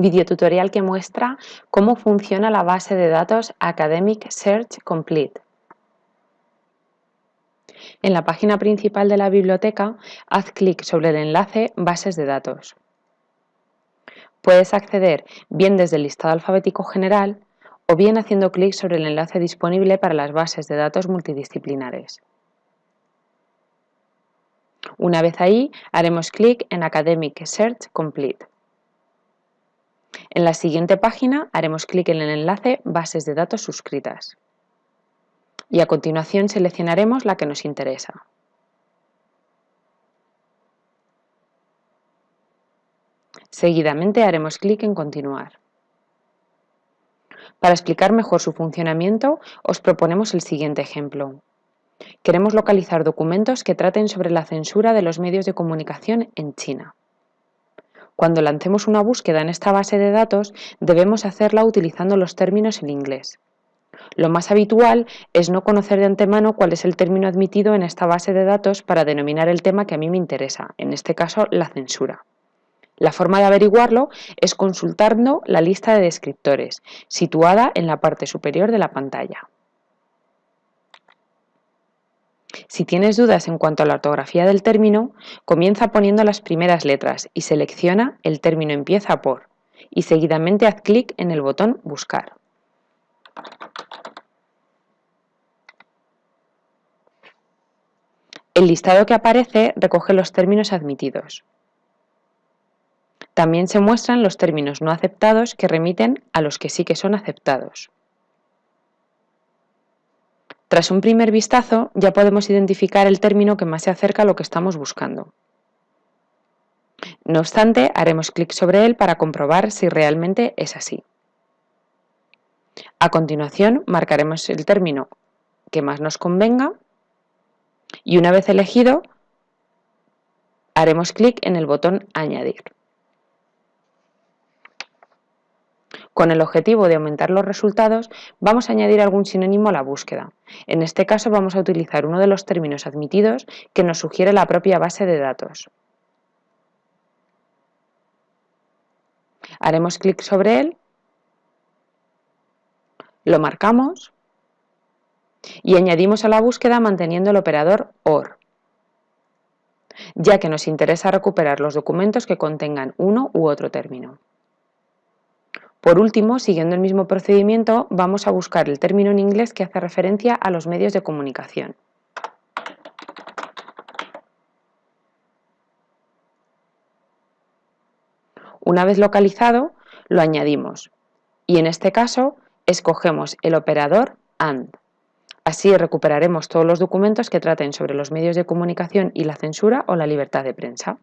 videotutorial que muestra cómo funciona la base de datos Academic Search Complete. En la página principal de la biblioteca, haz clic sobre el enlace Bases de datos. Puedes acceder bien desde el listado alfabético general o bien haciendo clic sobre el enlace disponible para las bases de datos multidisciplinares. Una vez ahí, haremos clic en Academic Search Complete. En la siguiente página haremos clic en el enlace Bases de datos suscritas. Y a continuación seleccionaremos la que nos interesa. Seguidamente haremos clic en Continuar. Para explicar mejor su funcionamiento, os proponemos el siguiente ejemplo. Queremos localizar documentos que traten sobre la censura de los medios de comunicación en China. Cuando lancemos una búsqueda en esta base de datos, debemos hacerla utilizando los términos en inglés. Lo más habitual es no conocer de antemano cuál es el término admitido en esta base de datos para denominar el tema que a mí me interesa, en este caso la censura. La forma de averiguarlo es consultando la lista de descriptores, situada en la parte superior de la pantalla. Si tienes dudas en cuanto a la ortografía del término, comienza poniendo las primeras letras y selecciona el término empieza por y seguidamente haz clic en el botón Buscar. El listado que aparece recoge los términos admitidos. También se muestran los términos no aceptados que remiten a los que sí que son aceptados. Tras un primer vistazo ya podemos identificar el término que más se acerca a lo que estamos buscando. No obstante, haremos clic sobre él para comprobar si realmente es así. A continuación, marcaremos el término que más nos convenga y una vez elegido, haremos clic en el botón Añadir. Con el objetivo de aumentar los resultados, vamos a añadir algún sinónimo a la búsqueda. En este caso vamos a utilizar uno de los términos admitidos que nos sugiere la propia base de datos. Haremos clic sobre él, lo marcamos y añadimos a la búsqueda manteniendo el operador OR, ya que nos interesa recuperar los documentos que contengan uno u otro término. Por último, siguiendo el mismo procedimiento, vamos a buscar el término en inglés que hace referencia a los medios de comunicación. Una vez localizado, lo añadimos y en este caso escogemos el operador AND. Así recuperaremos todos los documentos que traten sobre los medios de comunicación y la censura o la libertad de prensa.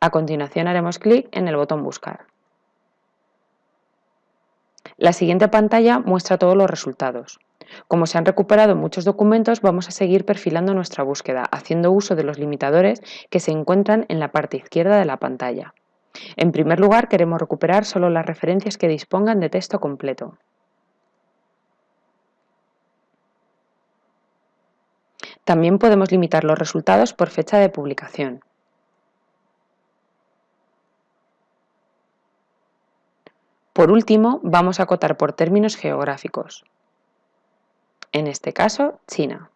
A continuación haremos clic en el botón Buscar. La siguiente pantalla muestra todos los resultados. Como se han recuperado muchos documentos, vamos a seguir perfilando nuestra búsqueda, haciendo uso de los limitadores que se encuentran en la parte izquierda de la pantalla. En primer lugar, queremos recuperar solo las referencias que dispongan de texto completo. También podemos limitar los resultados por fecha de publicación. Por último, vamos a acotar por términos geográficos. En este caso, China.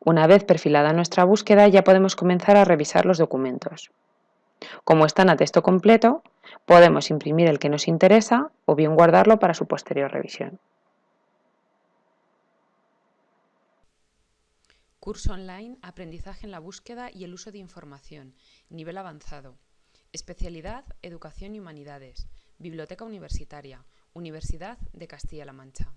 Una vez perfilada nuestra búsqueda, ya podemos comenzar a revisar los documentos. Como están a texto completo, podemos imprimir el que nos interesa o bien guardarlo para su posterior revisión. Curso online, aprendizaje en la búsqueda y el uso de información, nivel avanzado. Especialidad, Educación y Humanidades. Biblioteca Universitaria, Universidad de Castilla-La Mancha.